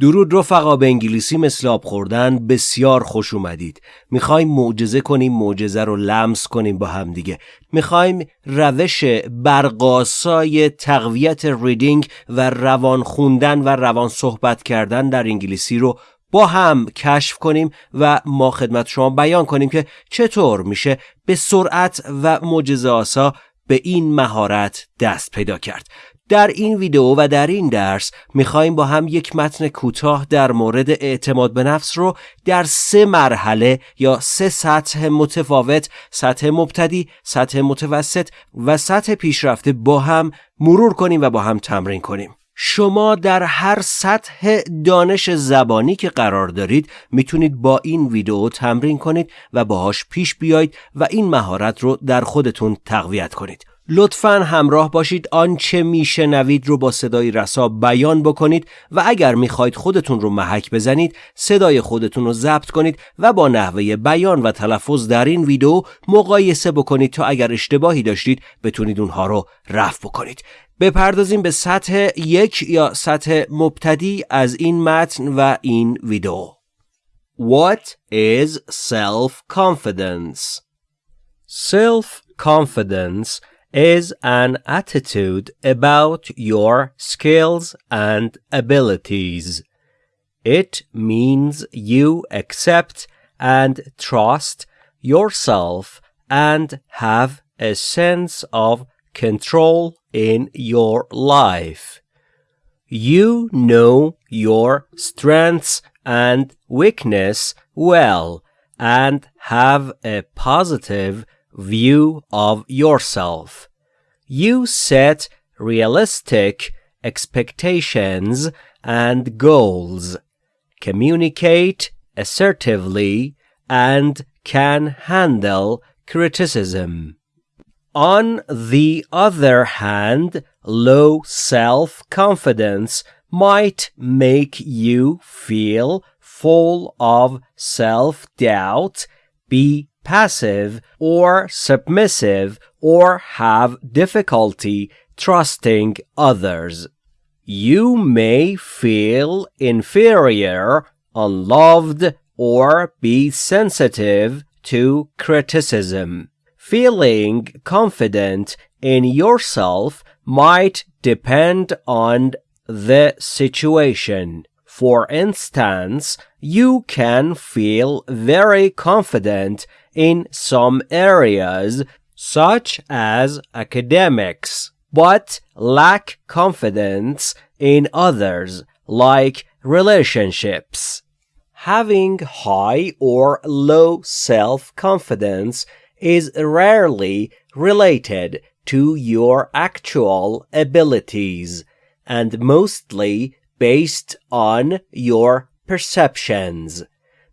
درود رفقا به انگلیسی مثل آب خوردن بسیار خوش اومدید. می‌خوایم معجزه کنیم معجزه رو لمس کنیم با هم دیگه. می‌خوایم روش برقاسای تقویت ریدینگ و روان خوندن و روان صحبت کردن در انگلیسی رو با هم کشف کنیم و ما خدمت شما بیان کنیم که چطور میشه به سرعت و معجزه آسا به این مهارت دست پیدا کرد. در این ویدیو و در این درس می‌خوایم با هم یک متن کوتاه در مورد اعتماد به نفس رو در سه مرحله یا سه سطح متفاوت سطح مبتدی، سطح متوسط و سطح پیشرفته با هم مرور کنیم و با هم تمرین کنیم. شما در هر سطح دانش زبانی که قرار دارید می‌تونید با این ویدیو تمرین کنید و باهاش پیش بیایید و این مهارت رو در خودتون تقویت کنید. لطفا همراه باشید. آنچه میشنوید رو با صدای رسا بیان بکنید و اگر می‌خواید خودتون رو محک بزنید صدای خودتون رو ضبط کنید و با نحوه بیان و تلفظ در این ویدیو مقایسه بکنید تا اگر اشتباهی داشتید بتونید اونها رو رفع بکنید. بپردازیم به سطح یک یا سطح مبتدی از این متن و این ویدیو. What is self-confidence? Self-confidence is an attitude about your skills and abilities. It means you accept and trust yourself and have a sense of control in your life. You know your strengths and weakness well and have a positive view of yourself. You set realistic expectations and goals, communicate assertively, and can handle criticism. On the other hand, low self confidence might make you feel full of self doubt, be passive or submissive or have difficulty trusting others. You may feel inferior, unloved, or be sensitive to criticism. Feeling confident in yourself might depend on the situation. For instance, you can feel very confident in some areas, such as academics, but lack confidence in others, like relationships. Having high or low self confidence is rarely related to your actual abilities and mostly based on your perceptions.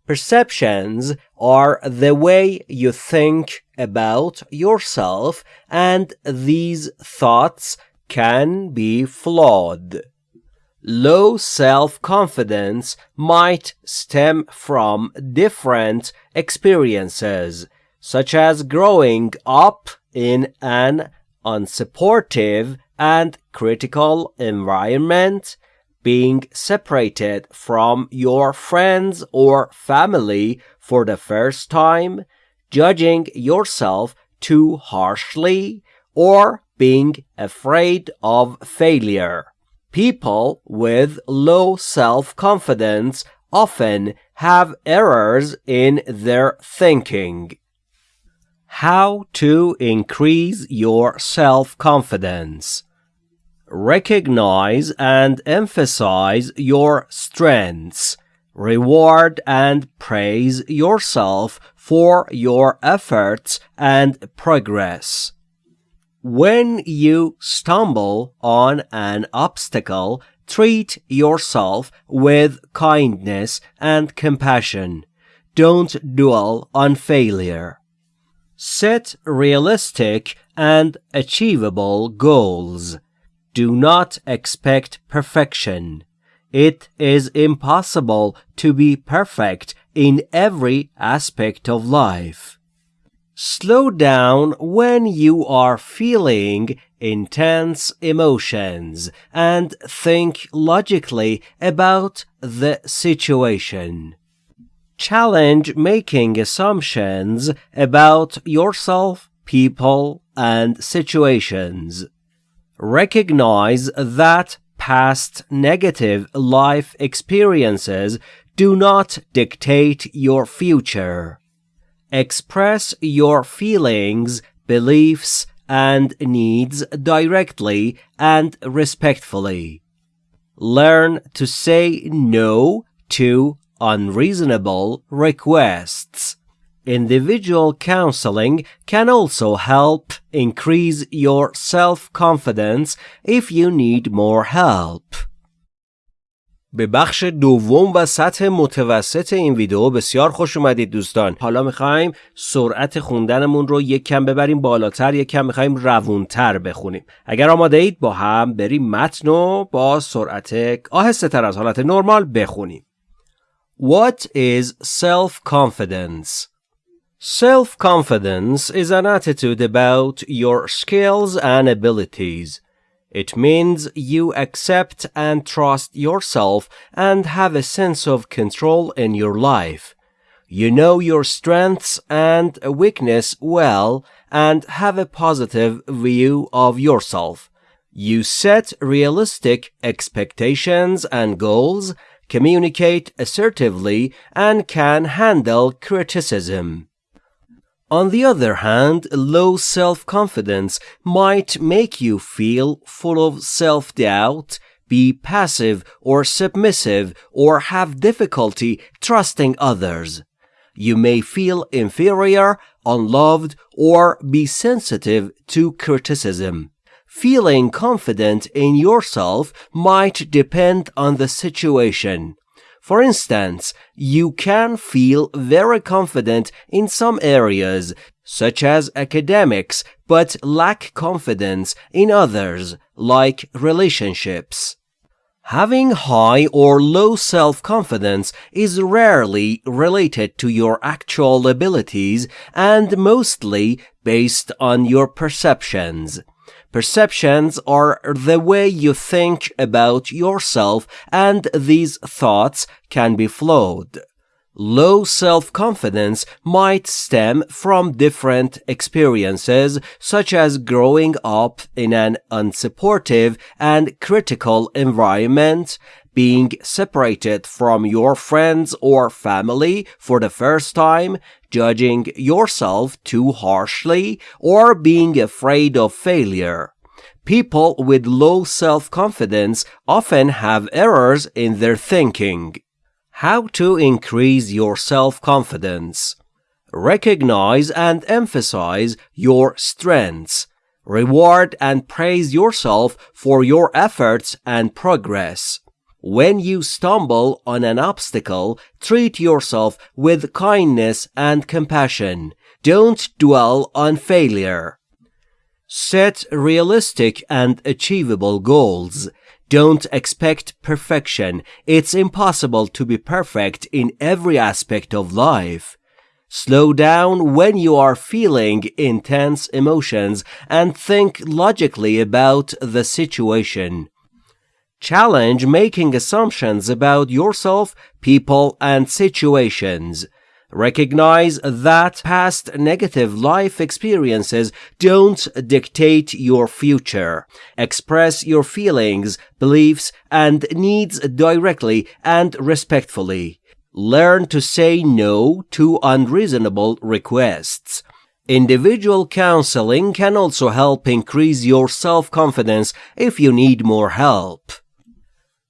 Perceptions are the way you think about yourself, and these thoughts can be flawed. Low self confidence might stem from different experiences, such as growing up in an unsupportive and critical environment, being separated from your friends or family for the first time, judging yourself too harshly, or being afraid of failure. People with low self confidence often have errors in their thinking. How to increase your self confidence. Recognize and emphasize your strengths. Reward and praise yourself for your efforts and progress. When you stumble on an obstacle, treat yourself with kindness and compassion. Don't dwell on failure. Set realistic and achievable goals. Do not expect perfection. It is impossible to be perfect in every aspect of life. Slow down when you are feeling intense emotions and think logically about the situation. Challenge making assumptions about yourself, people, and situations. Recognize that past negative life experiences do not dictate your future. Express your feelings, beliefs, and needs directly and respectfully. Learn to say no to unreasonable requests. Individual counseling can also help increase your self-confidence if you need more help. به بخش دوم و سطح متوسط این ویدیو بسیار خوش اومدید دوستان حالا می‌خوایم سرعت خوندنمون رو یک کم ببریم بالاتر یک کم می‌خوایم روونتر بخونیم اگر آماده اید با هم بریم متن رو با سرعت آهسته تر از حالت نرمال بخونیم What is self-confidence? Self-confidence is an attitude about your skills and abilities. It means you accept and trust yourself and have a sense of control in your life. You know your strengths and weakness well and have a positive view of yourself. You set realistic expectations and goals, communicate assertively, and can handle criticism. On the other hand, low self-confidence might make you feel full of self-doubt, be passive or submissive, or have difficulty trusting others. You may feel inferior, unloved, or be sensitive to criticism. Feeling confident in yourself might depend on the situation. For instance, you can feel very confident in some areas, such as academics, but lack confidence in others, like relationships. Having high or low self-confidence is rarely related to your actual abilities and mostly based on your perceptions. Perceptions are the way you think about yourself and these thoughts can be flawed. Low self-confidence might stem from different experiences such as growing up in an unsupportive and critical environment, being separated from your friends or family for the first time, judging yourself too harshly, or being afraid of failure. People with low self-confidence often have errors in their thinking. How to increase your self-confidence. Recognize and emphasize your strengths. Reward and praise yourself for your efforts and progress. When you stumble on an obstacle, treat yourself with kindness and compassion. Don't dwell on failure. Set realistic and achievable goals. Don't expect perfection. It's impossible to be perfect in every aspect of life. Slow down when you are feeling intense emotions and think logically about the situation. Challenge making assumptions about yourself, people, and situations. Recognize that past negative life experiences don't dictate your future. Express your feelings, beliefs, and needs directly and respectfully. Learn to say no to unreasonable requests. Individual counseling can also help increase your self-confidence if you need more help.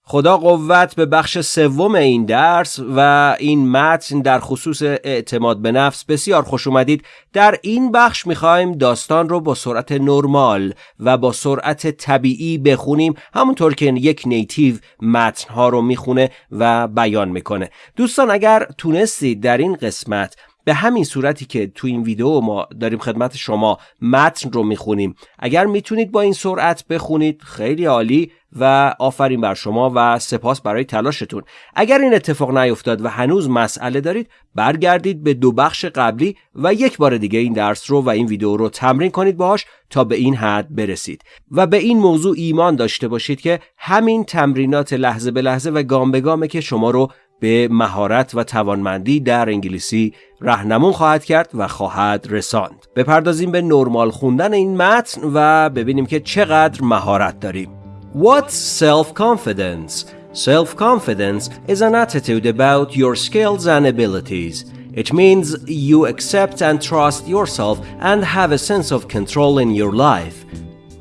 خدا قوت به بخش سوم این درس و این متن در خصوص اعتماد به نفس بسیار خوش اومدید. در این بخش می‌خوایم داستان رو با سرعت نرمال و با سرعت طبیعی بخونیم. همونطور که یک نیتیو متنها رو می‌خونه و بیان می‌کنه. دوستان اگر تونستید در این قسمت به همین صورتی که تو این ویدیو ما داریم خدمت شما متن رو می‌خونیم. اگر می‌تونید با این سرعت بخونید خیلی عالی و آفرین بر شما و سپاس برای تلاشتون. اگر این اتفاق نیفتاد و هنوز مسئله دارید برگردید به دو بخش قبلی و یک بار دیگه این درس رو و این ویدیو رو تمرین کنید باهاش تا به این حد برسید. و به این موضوع ایمان داشته باشید که همین تمرینات لحظه به لحظه و گام به گامه که شما رو به مهارت و توانمندی در انگلیسی رهنمون خواهد کرد و خواهد رساند بپردازیم به نرمال خوندن این متن و ببینیم که چقدر مهارت داریم What's self-confidence? Self-confidence is an attitude about your skills and abilities. It means you accept and trust yourself and have a sense of control in your life.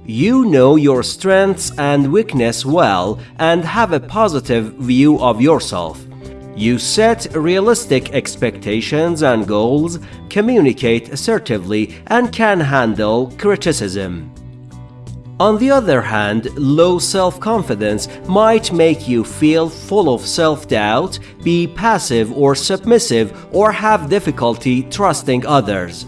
You know your strengths and weakness well and have a positive view of yourself. You set realistic expectations and goals, communicate assertively, and can handle criticism. On the other hand, low self confidence might make you feel full of self doubt, be passive or submissive, or have difficulty trusting others.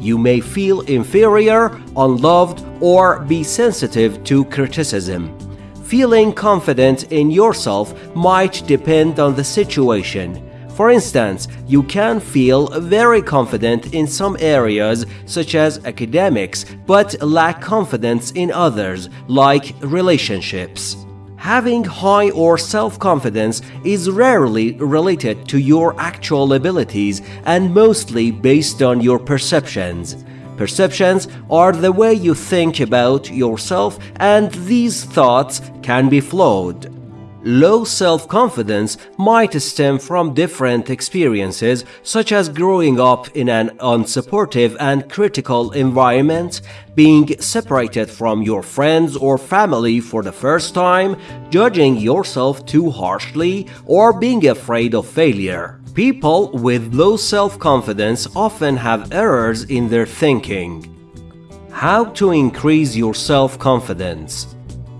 You may feel inferior, unloved, or be sensitive to criticism. Feeling confident in yourself might depend on the situation. For instance, you can feel very confident in some areas, such as academics, but lack confidence in others, like relationships. Having high or self confidence is rarely related to your actual abilities and mostly based on your perceptions. Perceptions are the way you think about yourself, and these thoughts can be flawed. Low self confidence might stem from different experiences, such as growing up in an unsupportive and critical environment, being separated from your friends or family for the first time, judging yourself too harshly, or being afraid of failure. People with low self confidence often have errors in their thinking. How to increase your self confidence?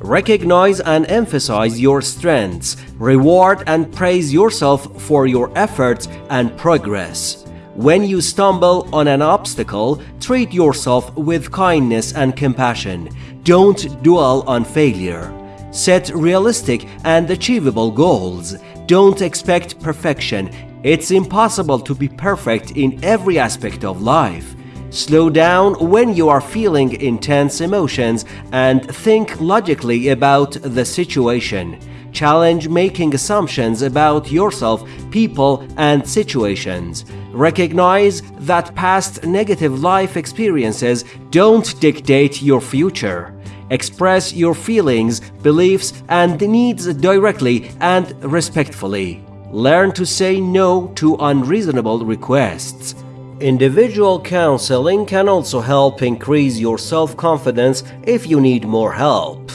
Recognize and emphasize your strengths. Reward and praise yourself for your efforts and progress. When you stumble on an obstacle, treat yourself with kindness and compassion. Don't dwell on failure. Set realistic and achievable goals. Don't expect perfection. It's impossible to be perfect in every aspect of life. Slow down when you are feeling intense emotions and think logically about the situation. Challenge making assumptions about yourself, people, and situations. Recognize that past negative life experiences don't dictate your future. Express your feelings, beliefs, and needs directly and respectfully. Learn to say no to unreasonable requests. Individual counseling can also help increase your self confidence if you need more help.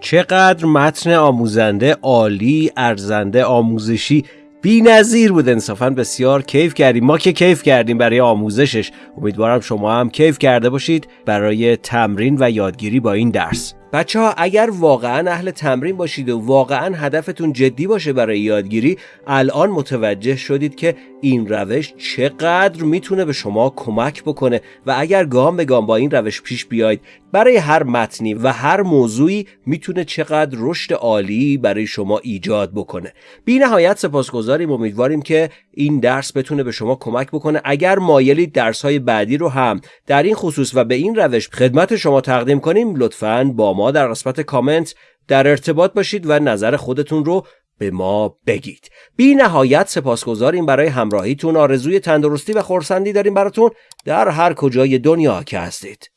چقدر متن آموزنده عالی ارزنده آموزشی. بی نظیر بود انصافا. بسیار کیف کردیم. ما که کیف کردیم برای آموزشش. امیدوارم شما هم کیف کرده باشید برای تمرین و یادگیری با این درس. بچه ها اگر واقعا اهل تمرین باشید و واقعا هدفتون جدی باشه برای یادگیری الان متوجه شدید که این روش چقدر می‌تونه به شما کمک بکنه و اگر گام به گام با این روش پیش بیاید برای هر متنی و هر موضوعی می‌تونه چقدر رشد عالی برای شما ایجاد بکنه. بی نهایت سپاسگزاریم. امیدواریم که این درس بتونه به شما کمک بکنه. اگر مایلید درس های بعدی رو هم در این خصوص و به این روش خدمت شما تقدیم کنیم لطفا با ما در قسمت کامنت در ارتباط باشید و نظر خودتون رو به ما بگید. بی نهایت سپاسگزاریم برای همراهیتون آرزوی تندرستی و خورسندی داریم براتون در هر کجای دنیا که هستید.